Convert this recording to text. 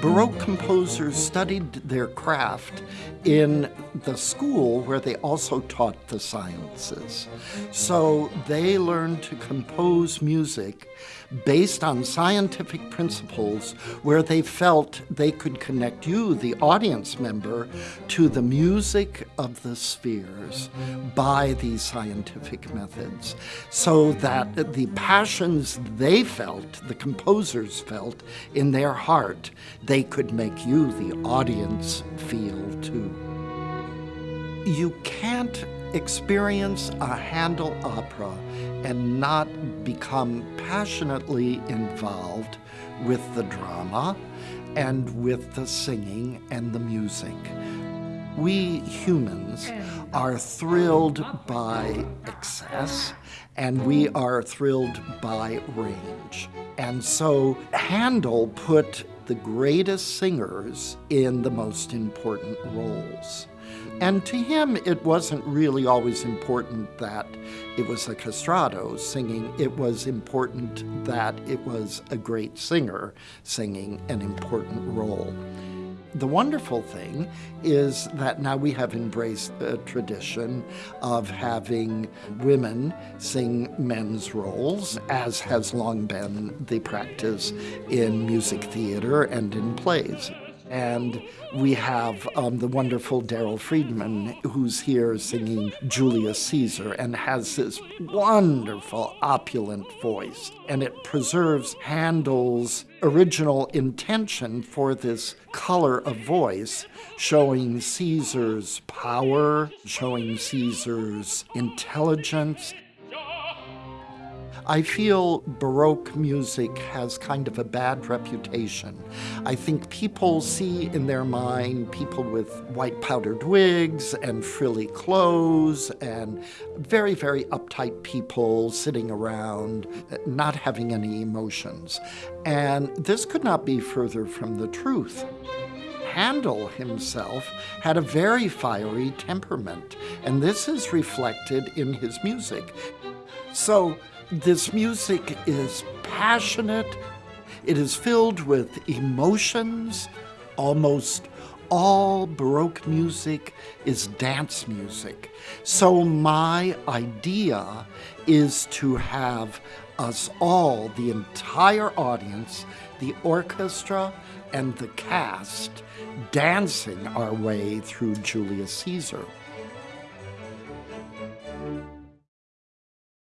Baroque composers studied their craft in the school where they also taught the sciences. So they learned to compose music based on scientific principles where they felt they could connect you, the audience member, to the music of the spheres by these scientific methods so that the passions they felt, the composers felt in their heart, they could make you, the audience, feel too. You can't experience a Handel opera and not become passionately involved with the drama and with the singing and the music. We humans are thrilled by excess and we are thrilled by range. And so Handel put the greatest singers in the most important roles. And to him, it wasn't really always important that it was a castrato singing. It was important that it was a great singer singing an important role. The wonderful thing is that now we have embraced the tradition of having women sing men's roles, as has long been the practice in music theater and in plays. And we have um, the wonderful Daryl Freedman, who's here singing Julius Caesar and has this wonderful, opulent voice. And it preserves Handel's original intention for this color of voice, showing Caesar's power, showing Caesar's intelligence, I feel Baroque music has kind of a bad reputation. I think people see in their mind people with white powdered wigs and frilly clothes and very, very uptight people sitting around, uh, not having any emotions. And this could not be further from the truth. Handel himself had a very fiery temperament, and this is reflected in his music. So this music is passionate, it is filled with emotions. Almost all Baroque music is dance music. So my idea is to have us all, the entire audience, the orchestra, and the cast dancing our way through Julius Caesar.